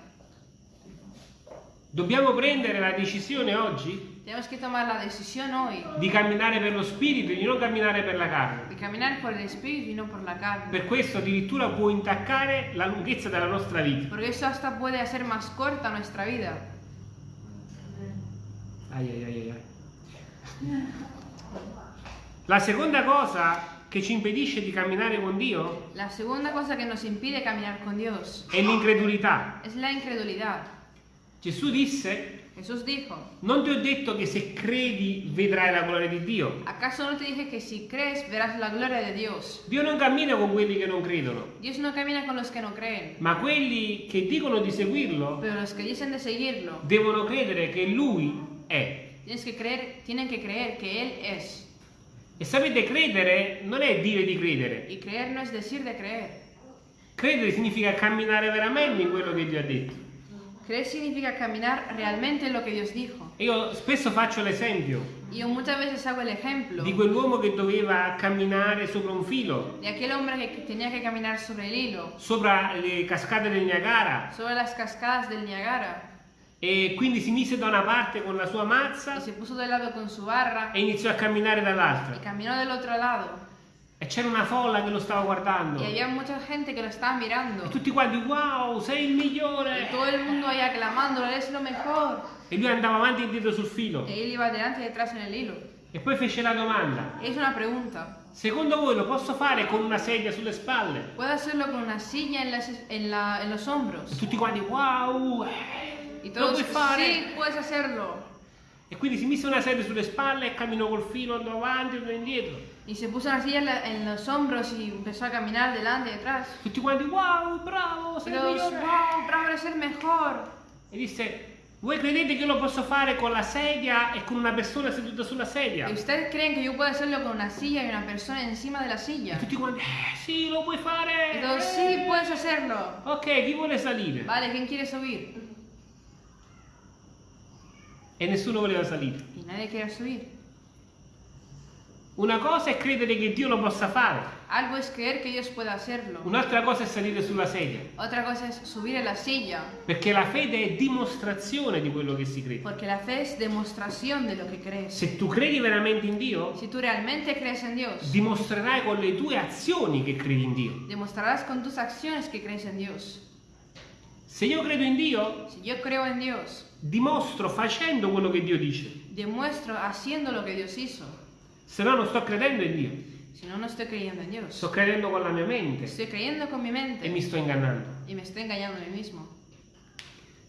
Dobbiamo prendere la decisione oggi
Tenemos que tomar la decisión hoy
di camminare per lo spirito e di non camminare per la carne.
de caminar por el espíritu y no por la carne.
Per questo addirittura può intaccare la lunghezza della nostra vita.
Porque eso hasta puede hacer más corta nuestra vida.
Ai, ai, ai, ai. La seconda cosa che ci impedisce di camminare con Dio
La segunda cosa que nos impide caminar con Dios
è l'incredulità.
es la incredulidad.
Gesù disse,
Jesús dijo,
non ti ho detto che se credi vedrai la gloria di Dio.
¿acaso no te dije que si crees verás la gloria de Dios?
Dio non cammina con quelli che non credono,
Dios no camina con los que no creen,
ma quelli che dicono di seguirlo
pero los que dicen de seguirlo,
devono credere che Lui è.
tienes que creer, tienen que creer que Él es.
E sapete, credere non è dire di credere.
Y creer no es decir de creer.
Credere significa camminare veramente in quello che Dio ha detto.
Creer significa caminar realmente en lo que Dios dijo.
E Io spesso faccio l'esempio
Yo muchas veces hago el ejemplo
di quell'uomo che doveva camminare sopra un filo,
de aquel hombre que tenía que caminar sobre el hilo,
sopra le cascate del Niagara,
sobre las cascadas del Niagara,
e quindi si mise da una parte con la sua mazza
se puso de lado con su barra
e iniziò a camminare dall'altra.
y caminó del otro lado.
E c'era una folla che lo stava guardando.
Y había mucha gente que lo estaba mirando.
E tutti quanti, wow, sei il migliore!
todo el mundo ahí aclamándolo, eres lo mejor.
E lui andava avanti e indietro sul filo.
Y él iba delante y detrás en el hilo.
E poi fece la domanda,
Es una pregunta.
secondo voi lo posso fare con una sedia sulle spalle?
¿Puedo hacerlo con una silla en, las- en la- en los
E
hombros?
tutti quanti, wow, eh,
Y
lo
todos,
puoi fare?
sí, puedes hacerlo.
E quindi si mise una sedia sulle spalle e camminò col filo, andò avanti e andò indietro.
Y se puso silla en, la- en los hombros y empezó a caminar delante y detrás.
Quanti, wow, bravo,
Y
sei il
wow, bravo, eres el mejor.
E disse, voi credete che io lo posso fare con la sedia e con una persona seduta sulla sedia?
¿Y ustedes creen que yo puedo hacerlo con una silla y una persona encima de la
E
silla?
tutti quanti, eh, sì, lo puoi fare!
Y todos,
eh."
sí, puedes hacerlo.
Ok, chi vuole salire?
Vale, ¿quién quiere subir?
E nessuno voleva salire.
Y nadie quiere subir.
Una cosa è credere che Dio lo possa fare,
Algo es creer que Dios pueda hacerlo.
un'altra cosa è salire sulla sedia.
Otra cosa es subir la silla.
Perché la fede è dimostrazione di quello che si crede.
Porque la fe es demostración de lo que crees.
Se tu credi veramente in Dio,
Si tú realmente crees en Dios,
dimostrerai con le tue azioni che credi in Dio.
demostrarás con tus acciones que crees en Dios.
Se io credo in Dio,
Si yo creo en Dios,
dimostro facendo quello che Dio dice.
demuestro haciendo lo que Dios hizo.
Se no non sto credendo in Dio,
Si no, no estoy creyendo en Dios.
sto credendo con la mia mente
Estoy creyendo con mi
e
mente
mi sto ingannando.
y me estoy engañando a mí mismo.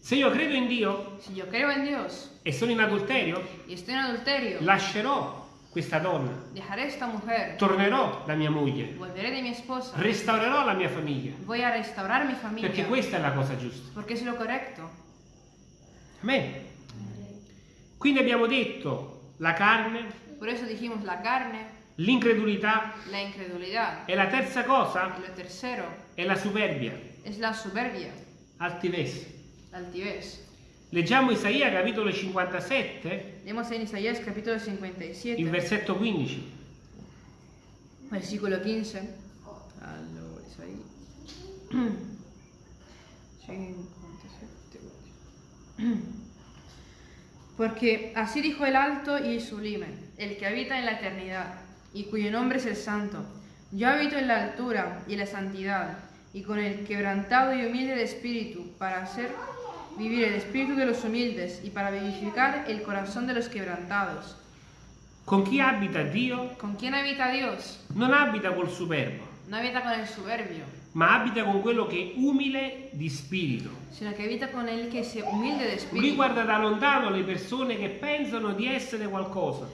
Se io credo in Dio
Si yo creo en Dios
e sono in adulterio,
y estoy en adulterio,
lascerò questa donna,
dejaré a esta mujer,
tornerò da mia moglie,
mi esposa,
restaurerò la mia famiglia,
voy a restaurar mi
perché
familia,
questa è la cosa giusta.
porque es lo correcto.
Amen. Quindi abbiamo detto la carne,
Por eso dijimos la carne,
l'incredulità
la incredulidad.
e la terza cosa
lo tercero
è la superbia,
es la soberbia,
altivez.
altivez.
Leggiamo Isaia capitolo 57,
Leemos en Isaías capítulo
il
57,
versetto 15.
versículo 15. Allora, Isaías. 57. Porque así dijo el alto y sublime, el que habita en la eternidad, y cuyo nombre es el santo. Yo habito en la altura y en la santidad, y con el quebrantado y humilde de espíritu, para hacer vivir el espíritu de los humildes y para vivificar el corazón de los quebrantados.
Con chi abita Dio
¿Con quién habita Dios?
non abita col superbo,
No habita con el soberbio,
ma abita con quello che è umile di spirito. Lui guarda da lontano le persone che pensano di essere qualcosa,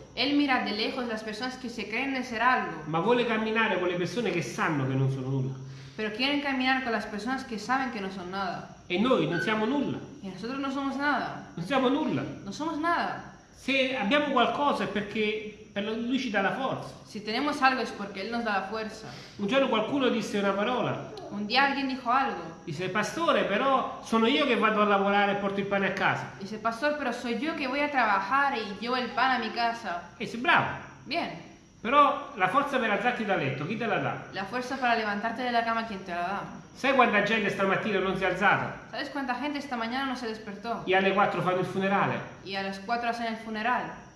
ma vuole camminare con le persone che sanno che non sono nulla.
pero quieren caminar con las personas que saben que no son nada.
E noi non siamo nulla,
Y nosotros no somos nada,
non siamo nulla.
no somos nada.
Se abbiamo qualcosa è perché per lui ci dà la forza.
Si tenemos algo es porque Él nos da la fuerza.
Un giorno qualcuno disse una parola,
Un día alguien dijo algo,
disse pastore però sono io che vado a lavorare e porto il pane a casa.
dice, pastor, pero soy yo que voy a trabajar y llevo el pan a mi casa.
E dice bravo,
Bien,
però la forza per alzarti da letto chi te la dà?
la fuerza para levantarte de la cama, ¿quién te la da?
Sai quanta gente stamattina non si è alzata
¿Sabes cuánta gente esta mañana no se despertó?
e alle 4 fanno il funerale?
Y a las 4 hacen el funeral.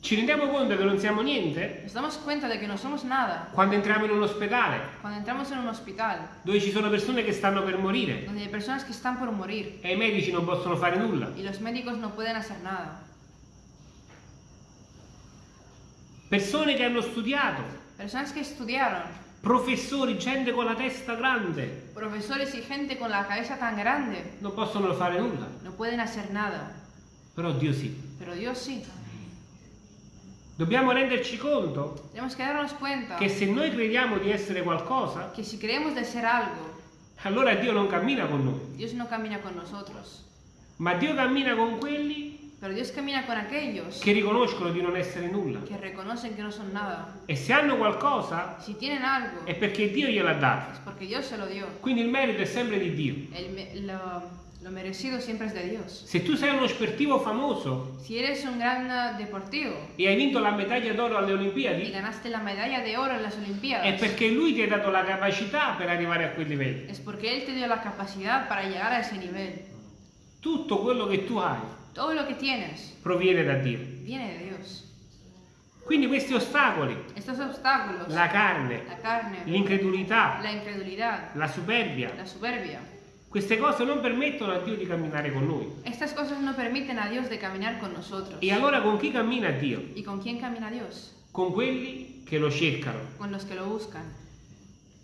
Ci rendiamo conto che non siamo niente?
Nos damos cuenta de que no somos nada
Quando entriamo in un ospedale
cuando entramos en un hospital
dove ci sono persone che stanno per morire
donde hay personas que están por morir
e i medici non possono fare nulla.
y los médicos no pueden hacer nada.
Persone che hanno studiato,
Personas que estudiaron,
professori, gente con la testa grande,
profesores y gente con la cabeza tan grande,
non possono fare nulla.
no pueden hacer nada.
Però Dio sì.
Pero Dios sí.
Dobbiamo renderci conto che se noi crediamo di essere qualcosa,
algo,
allora Dio non cammina con noi,
no camina con nosotros.
ma Dio cammina con quelli
Pero Dios camina con aquellos
che riconoscono di non essere nulla.
que reconocen que no son nada.
E se hanno qualcosa
Si tienen algo,
è perché Dio gliel'ha dato.
es porque Dios se lo dio.
Quindi il merito è sempre di Dio.
El me- lo, lo merecido siempre es de Dios.
Se tu sei uno sportivo famoso
Si eres un gran deportivo
e hai vinto la medaglia d'oro alle
y
Olimpiadi,
ganaste la medalla de oro en las
è perché lui ti ha dato la capacità per arrivare a quel livello.
es porque Él te dio la capacidad para llegar a ese nivel.
Tutto quello che tu hai
Todo lo que tienes
proviene da Dio.
viene de Dios.
Quindi questi ostacoli,
Estos obstáculos,
la carne, l'incredulità,
la
la superbia,
la soberbia,
queste cose non permettono a Dio di camminare con noi.
estas cosas no permiten a Dios de caminar con nosotros.
E allora con chi cammina Dio?
¿Y con quién camina Dios?
Con quelli che lo cercano.
Con los que lo buscan.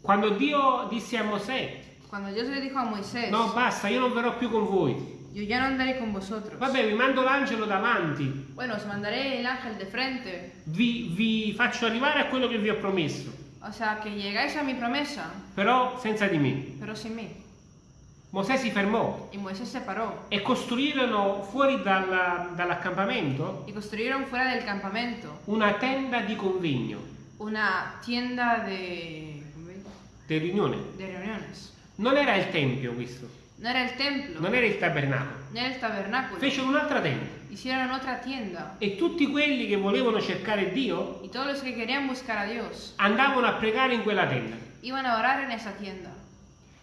Quando Dio disse a Mosè,
Cuando Dios le dijo a Moisés,
no basta, io non verrò più con voi.
Yo ya no andaré con vosotros.
Vabbè, vi mando l'angelo davanti,
Bueno, os mandaré el ángel de frente.
vi, vi faccio arrivare a quello che vi ho promesso,
O sea, que llegáis a mi promesa,
però senza di me.
pero sin mí.
Mosè si fermò
Y Moisés se paró
e costruirono fuori dalla- dall'accampamento
del campamento
una tenda di convegno,
una tienda de,
di riunione.
de.
Non era il tempio questo,
No era el templo,
non era il tabernacolo.
no era el tabernáculo.
Fecero un'altra tenda
Hicieron otra tienda.
e tutti quelli che volevano cercare Dio
Y todos los que querían buscar a Dios
andavano a pregare in quella tenda.
iban a orar en esa tienda.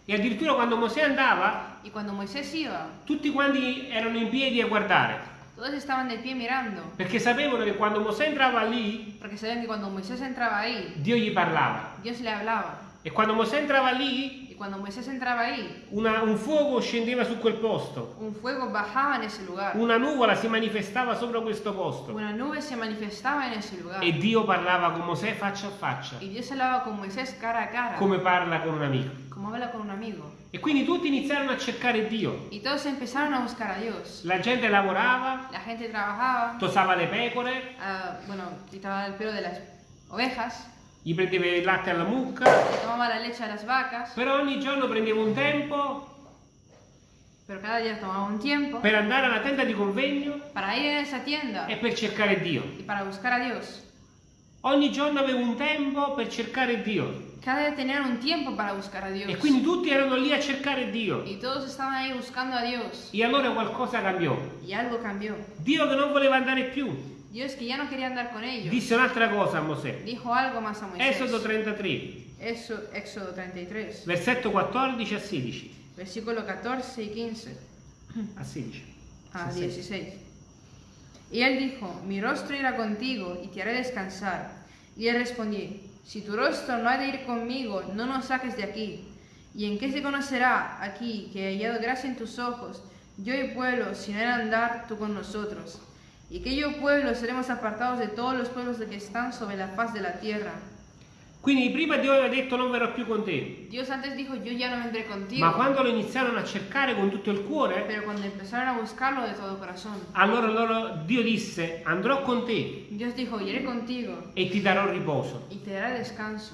E addirittura quando Mosè andava,
Y cuando Moisés iba,
tutti quanti erano in piedi a guardare,
todos estaban de pie mirando.
perché sapevano che quando Mosè entrava lì,
Porque sabían que cuando Moisés entraba ahí,
Dio gli parlava.
Dios le hablaba.
E quando Mosè entrava lì,
cuando Moisés entraba ahí,
una- un fuoco scendeva su quel posto,
un fuego bajaba en ese lugar.
una nuvola si manifestava sopra questo posto
Una nube se manifestaba en ese lugar.
e Dio parlava con Mosè faccia a faccia,
Y Dios hablaba con Moisés cara a cara,
come parla con un amico.
como habla con un amigo.
E quindi tutti iniziarono a cercare Dio.
Y todos empezaron a buscar a Dios.
La gente lavorava,
La gente trabajaba,
tosava le pecore,
ah, bueno, quitaba el pelo de las ovejas,
gli prendeva il latte alla mucca,
tomaba la leche a las vacas,
però ogni giorno prendeva un tempo
pero cada día tomaba un tiempo
per andare alla tenda di convegno
para ir en esa tienda
e per cercare Dio.
y para buscar a Dios.
Ogni giorno aveva un tempo per cercare Dio.
Cada día tenían un tiempo para buscar a Dios.
E quindi tutti erano lì a cercare Dio.
Y todos estaban ahí buscando a Dios.
E allora qualcosa cambió.
Y algo cambió.
Dio che non voleva andare più,
Dios que ya no quería andar con ellos,
disse un'altra cosa a Mosè.
dijo algo más a Moisés.
Esodo 33,
Eso- Éxodo 33,
versetto 14 a 16.
versículo 14 y 15
A 16.
a
Sì, sì.
16. Y él dijo, mi rostro irá contigo y te haré descansar. Y él respondí, si tu rostro no ha de ir conmigo, no nos saques de aquí. ¿Y en qué se conocerá aquí que he hallado gracia en tus ojos, yo y pueblo, si no andar tú con nosotros? Y que yo y pueblo seremos apartados de todos los pueblos que están sobre la faz de la tierra.
Quindi prima Dio aveva detto non verrò più con te,
Dios antes dijo, yo ya no vendré contigo.
ma quando lo iniziarono a cercare con tutto il cuore,
Pero cuando empezaron a buscarlo de todo corazón,
allora loro, Dio disse andrò con te
Dios dijo, iré contigo
e ti darò riposo.
y te daré descanso.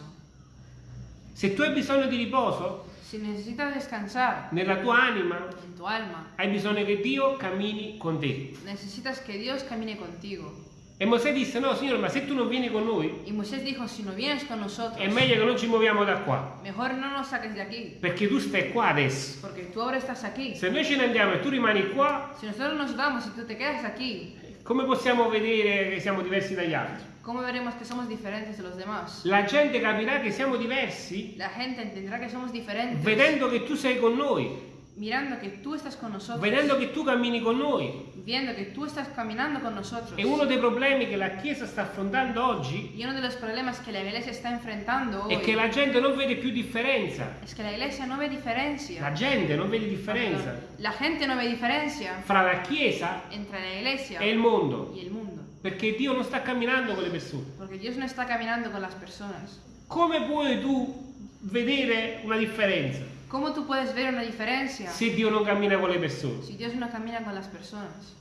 Se tu hai bisogno di riposo
Si necesitas descansar
nella tua anima,
en tu alma,
hai bisogno che Dio cammini con te.
necesitas que Dios camine contigo.
E Mosè disse no signore ma se tu non vieni con noi
dijo, si no nosotros,
è meglio che non ci muoviamo da qua,
mejor no nos saques de aquí,
perché tu stai qua adesso.
porque tú ahora estás aquí.
Se noi ce ne andiamo e tu rimani qua,
Si vamos y tú te quedas aquí,
come possiamo vedere che siamo diversi dagli altri?
¿Cómo veremos que somos diferentes de los demás?
La gente capirà che siamo diversi
La gente entenderá que somos diferentes,
vedendo che tu sei con noi,
mirando que tú estás con nosotros,
vedendo che tu cammini con noi.
viendo que tú estás caminando con nosotros.
E uno dei problemi che la Chiesa sta affrontando oggi
Y uno de los problemas que la iglesia está enfrentando hoy
è che la gente non vede più differenza.
es que la iglesia no ve diferencia.
La gente non vede differenza
La gente no ve diferencia
fra la Chiesa
entre la iglesia
e il mondo,
y el mundo,
perché Dio non sta camminando con le persone.
porque Dios no está caminando con las personas.
Come puoi tu vedere una differenza
¿Cómo tú puedes ver una diferencia
se Dio non cammina con le persone?
si Dios no camina con las personas?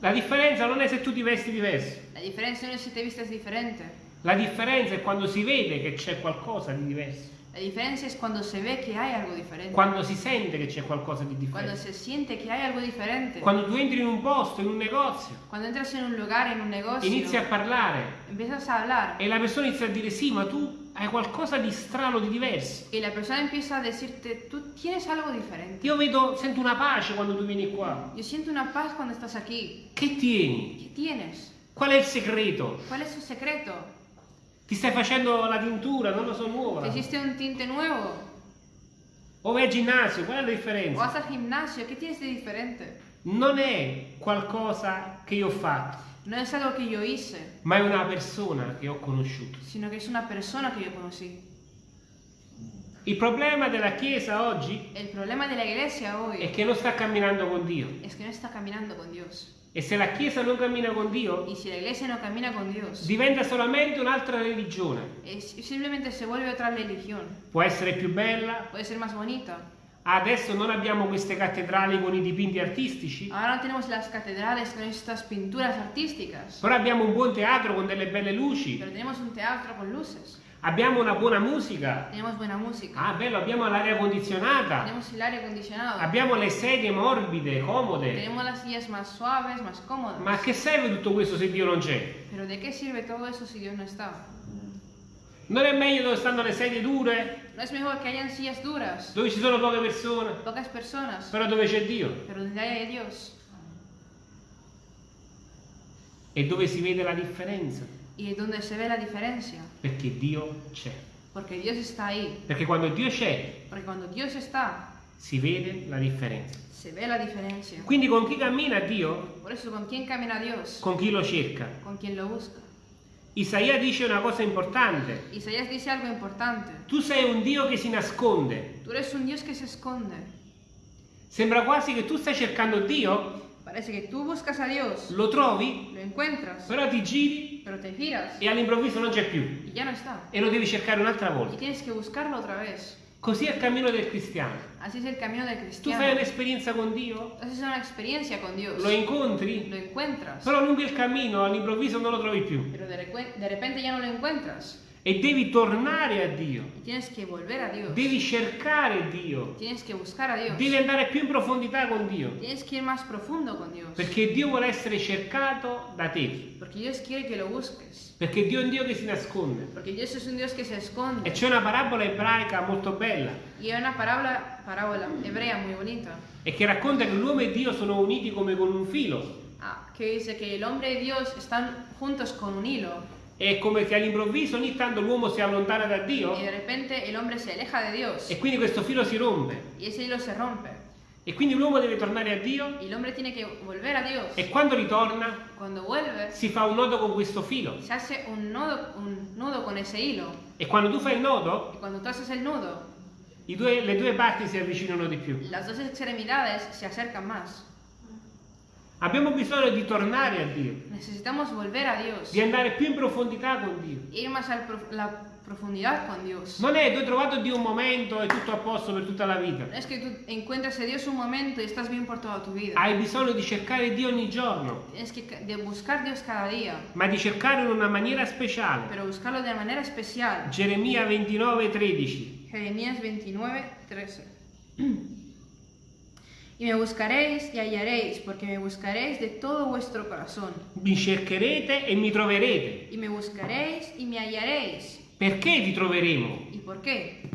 La differenza non è se tu ti vesti diverso.
La diferencia no es si te vistes diferente.
La differenza è quando si vede che c'è qualcosa di diverso.
La diferencia es cuando se ve que hay algo diferente.
quando si sente che c'è qualcosa di
Cuando
differente,
se siente que hay algo diferente.
quando tu entri in un posto, in un negozio,
Cuando entras en un lugar, en un negocio,
inizi a parlare
empiezas a hablar
e la persona inizia a dire sì, ma tu hai qualcosa di strano, di diverso.
y la persona empieza a decirte, tú tienes algo diferente.
Io vedo, sento una pace quando tu vieni qua.
Yo siento una paz cuando estás aquí.
Che tieni?
¿Qué tienes?
Qual è il segreto?
¿Cuál es su secreto?
Ti stai facendo la tintura, non lo so,
¿Te
nuova?
hiciste un tinte nuevo?
O vai al ginnasio, qual è la
¿O
differenza?
vas al gimnasio? ¿Qué tienes de diferente?
Non è qualcosa che io ho fatto,
No es algo que yo hice,
ma è una persona che ho conosciuto.
sino que es una persona que yo conocí.
Il problema della Chiesa oggi
El problema de la iglesia
è che non sta camminando con Dio.
es que no está caminando con Dios.
E se la Chiesa non cammina con Dio,
Y si la iglesia no camina con Dios,
diventa solamente un'altra religione.
es- simplemente se vuelve otra religión.
Può essere più bella.
Puede ser más bonita.
Adesso non abbiamo queste cattedrali con i dipinti artistici,
Ahora no tenemos las catedrales con estas pinturas artísticas,
però abbiamo un buon teatro con delle belle luci.
pero tenemos un teatro con luces.
Abbiamo una buona musica.
Tenemos buena música.
Ah, bello, abbiamo l'aria condizionata.
Tenemos el aire acondicionado.
Abbiamo le sedie morbide, comode.
Tenemos las sillas más suaves, más cómodas.
Ma a che serve tutto questo se Dio non c'è?
Pero ¿de qué sirve todo eso si Dios no está?
Non è meglio dove stanno le sedie dure,
¿No es mejor que hayan sillas duras,
dove ci sono poche persone,
pocas personas,
però dove c'è Dio
pero donde haya Dios
e dove si vede la differenza?
Y donde se ve la diferencia?
Perché Dio c'è.
Porque Dios está ahí.
Perché quando Dio c'è
Porque cuando Dios está,
si vede la differenza.
se ve la diferencia.
Quindi con chi cammina Dio,
Por eso, ¿con quién camina Dios?
con chi lo cerca.
Con quien lo busca.
Isaia dice una cosa importante.
Isaías dice algo importante.
Tu sei un Dio che si nasconde.
Tú eres un Dios que se esconde.
Sembra quasi che tu stai cercando Dio,
Parece que tú buscas a Dios,
lo trovi,
lo encuentras,
però ti giri
pero te giras
e all'improvviso non c'è più.
y ya no está.
E lo devi cercare un'altra
Y
volta.
tienes que buscarlo otra vez.
Così è il cammino del cristiano.
Así es el camino del
Tu
cristiano.
fai un'esperienza con Dio,
Haces una experiencia con Dios.
lo incontri,
Lo
però lungo il cammino all'improvviso non lo trovi più.
Pero de, de repente ya no lo encuentras.
E devi tornare a Dio,
a
devi cercare Dio, devi andare più in profondità con Dio,
con
perché Dio vuole essere cercato da te, perché Dio è un Dio che si nasconde. E c'è una parabola ebraica molto bella.
Hay una parábola, parábola hebrea muy bonita.
e che racconta che l'uomo e Dio sono uniti come con un filo.
ah, que dice el hombre y Dios están juntos con un hilo.
È come che all'improvviso ogni tanto l'uomo si allontana da Dio
Y de repente el hombre se aleja de Dios.
e quindi questo filo si rompe.
Y ese hilo se rompe.
E quindi l'uomo deve tornare a Dio
a
e quando ritorna
vuelve,
si fa un nodo con questo filo.
se hace un nudo, un nudo con.
E quando tu fai il nodo, i due- le due parti si avvicinano di più.
las dos extremidades se acercan más.
Abbiamo bisogno di tornare a Dio,
Necesitamos volver a Dios.
di andare più in profondità con Dio.
Ir más a la profundidad con Dios.
Non è tu hai trovato Dio un momento e tutto a posto per tutta la vita.
Es que tú encuentres a Dios un momento y estás bien por toda tu vida.
Hai bisogno di cercare Dio ogni giorno,
Tienes que de buscar Dios cada día,
ma di cercarlo in una maniera speciale.
pero buscarlo de manera especial.
Geremia 29, 13.
Jeremías 29, 13. Y me buscaréis y hallaréis, porque me buscaréis de todo vuestro corazón.
Mi cercherete e mi troverete.
Y me buscaréis y me hallaréis.
Perché ti troveremo?
¿Y por qué?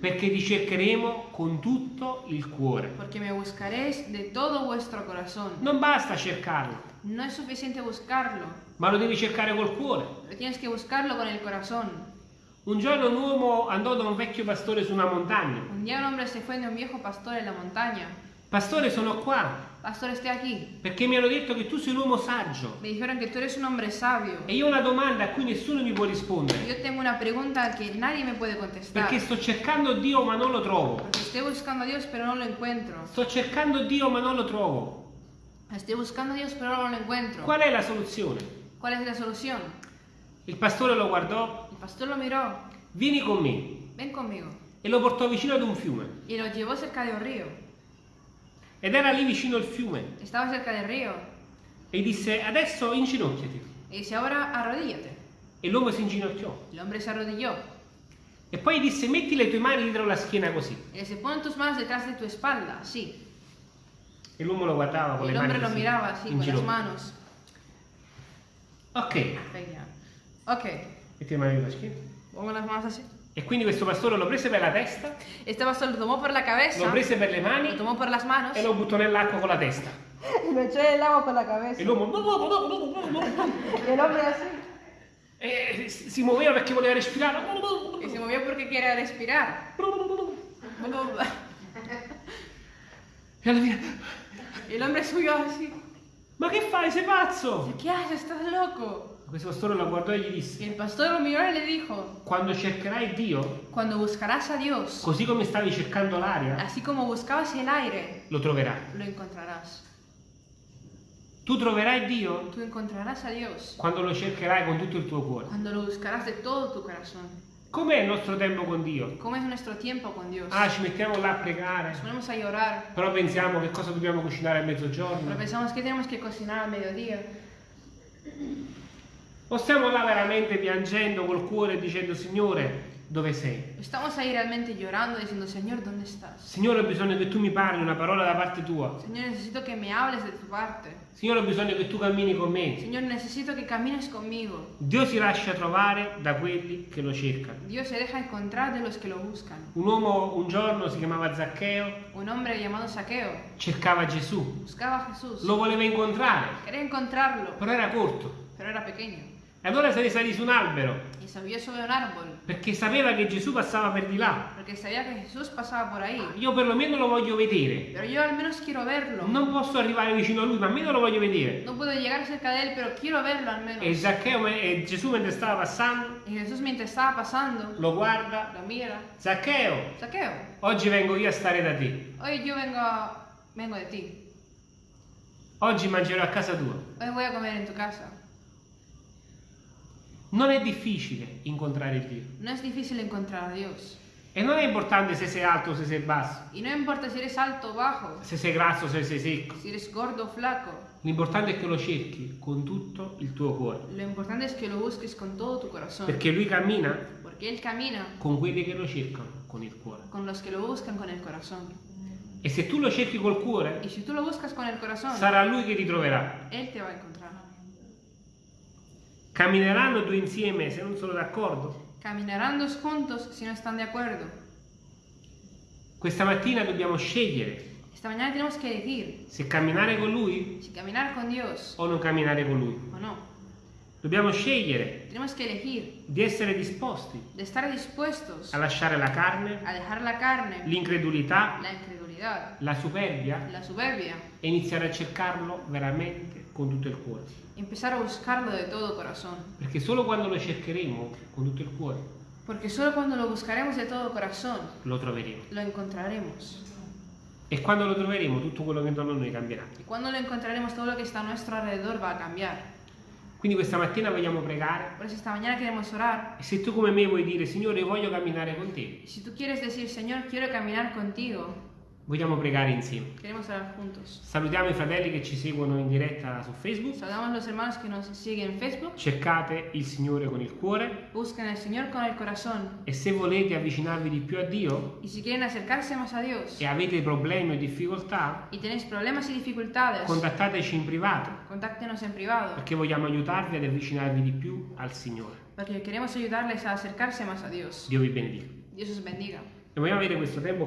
Perché ti cercheremo con tutto il cuore.
Porque me buscaréis de todo vuestro corazón.
Non basta cercarlo,
No es suficiente buscarlo,
ma lo devi cercare col cuore.
pero tienes que buscarlo con el corazón.
Un giorno un uomo andò da un vecchio pastore su una montagna.
Un día un hombre se fue de un viejo pastor en la montaña.
Pastore, sono qua
Pastor, esté aquí.
perché mi hanno detto che tu sei un uomo saggio.
Me dijeron que tú eres un hombre sabio.
E io ho una domanda a cui nessuno mi può rispondere.
Yo tengo una pregunta que nadie me puede contestar.
Perché sto cercando Dio ma non lo trovo.
Porque estoy buscando a Dios, pero no lo encuentro.
Sto cercando Dio ma non lo trovo.
Estoy buscando a Dios, pero no lo encuentro.
Qual è la soluzione?
¿Cuál es la solución?
Il pastore lo guardò,
El pastor lo miró.
vieni con me.
Ven conmigo.
E lo portó vicino ad un fiume.
Y lo llevó cerca de un río.
Ed era lì vicino al fiume.
Estaba cerca del río.
E disse, adesso inginocchiati.
Y dice, ahora arrodíllate.
E l'uomo si inginocchiò.
El hombre se arrodilló.
E poi disse metti le tue mani dietro la schiena così.
Le dice, pon tus manos detrás de tu espalda, así.
E l'uomo lo guardava con le mani
hombre lo
così,
así,
in
con las manos.
Ok,
Venga. Ok,
metti le mani dietro la schiena.
pongo las manos así.
E quindi questo pastore lo prese per la testa,
Este pastor lo tomó por la cabeza,
lo prese per le mani
lo tomó por las manos
e lo buttò nell'acqua con la testa.
y lo echó en el agua con la
E
cabeza.
l'uomo
Y el hombre así.
e si si muoveva perché voleva respirare.
Y se movió porque quiere respirar.
E alla fine,
el hombre subió así.
ma che fai? Sei pazzo?
¿Qué haces? ¿Estás loco?
Questo pastore lo guardò e gli
Y
disse,
el pastor lo miró y le dijo,
quando cercherai Dio,
cuando buscarás a Dios,
così come stavi cercando l'aria,
así como buscabas el aire,
lo troverai.
lo encontrarás.
Tu troverai Dio
Tú encontrarás a Dios
quando lo cercherai con tutto il tuo cuore.
cuando lo buscarás de todo tu corazón.
Com'è il nostro tempo con Dio?
¿Cómo es nuestro tiempo con Dios?
Ah, ci mettiamo là a pregare,
a llorar,
però pensiamo che cosa dobbiamo cucinare a mezzogiorno.
pensamos que tenemos que cocinar al mediodía.
O stiamo là veramente piangendo col cuore e dicendo, Signore, dove sei?
Estamos ahí realmente llorando diciendo, Señor, ¿dónde estás?
Signore, ho bisogno che tu mi parli una parola da parte tua.
Señor, necesito que me hables de tu parte.
Signore, ho bisogno che tu cammini con me.
Señor, necesito que camines conmigo.
Dio si lascia trovare da quelli che lo cercano.
Dios se deja encontrar de los que lo buscan.
Un uomo un giorno si chiamava Zaccheo,
Un hombre llamado Saqueo
cercava Gesù,
buscaba a Jesús.
lo voleva incontrare,
Quería encontrarlo,
però era corto.
pero era pequeño.
E allora se ne salì su un albero,
Y subió sobre un árbol,
perché sapeva che Gesù passava per di là.
porque sabía que Jesús pasaba por ahí.
Io perlomeno lo voglio vedere.
Pero yo al menos quiero verlo.
Non posso arrivare vicino a lui, ma almeno lo voglio vedere.
No puedo llegar cerca de él, pero quiero verlo al menos.
E Zaccheo, e Gesù mentre stava passando,
Y Jesús mientras estaba pasando,
lo guarda.
lo mira.
Zaccheo,
Saqueo,
oggi vengo io a stare da te.
hoy yo vengo, vengo de ti.
Oggi mangerò a casa tua.
Hoy voy a comer en tu casa.
Non è difficile incontrare Dio.
No es difícil encontrar a Dios.
E non è importante se sei alto o se sei basso,
Y no importa si eres alto o bajo,
se sei grasso o se sei secco.
si eres gordo o flaco.
L'importante è che lo cerchi con tutto il tuo cuore.
Lo importante es que lo busques con todo tu corazón.
Perché lui cammina
Porque Él camina
con quelli che lo cercano con il cuore.
con los que lo buscan con el corazón.
E se tu lo cerchi col cuore,
corazón,
sarà lui che ti troverà. Cammineranno due insieme se non sono d'accordo.
Caminarán dos juntos si no están de acuerdo.
Questa mattina dobbiamo scegliere
Esta mañana tenemos que elegir
se camminare con lui
si caminar con Dios
o non camminare con lui.
o no.
Dobbiamo scegliere di essere disposti a lasciare la carne,
a dejar la carne,
l'incredulità,
la
la superbia
la soberbia,
e iniziare a cercarlo veramente con tutto il cuore.
empezar a buscarlo de todo corazón.
Perché solo quando lo cercheremo con tutto il cuore
Porque solo cuando lo buscaremos de todo corazón,
lo troveremo.
lo encontraremos.
E quando lo troveremo tutto quello che intorno a noi cambierà.
Y cuando lo encontraremos, todo lo que está a nuestro alrededor va a cambiar.
Quindi questa mattina vogliamo pregare
Por eso esta mañana queremos orar.
e se tu come me vuoi dire Signore voglio camminare con te,
decir, Señor, quiero caminar contigo,
vogliamo pregare insieme.
queremos orar juntos.
Salutiamo i fratelli che ci seguono in diretta su Facebook.
Saludamos a los hermanos que nos siguen en Facebook.
Cercate il Signore con il cuore
Busquen al Señor con el corazón.
e se volete avvicinarvi di più a Dio
Y si quieren acercarse más a Dios
e avete problemi o difficoltà,
y tenéis problemas y dificultades,
contattateci in privato
contáctenos en privado,
perché vogliamo aiutarvi ad avvicinarvi di più al Signore.
porque queremos ayudarles a acercarse más a Dios.
Dio vi benedica.
Dios os bendiga.
E vogliamo avere questo tempo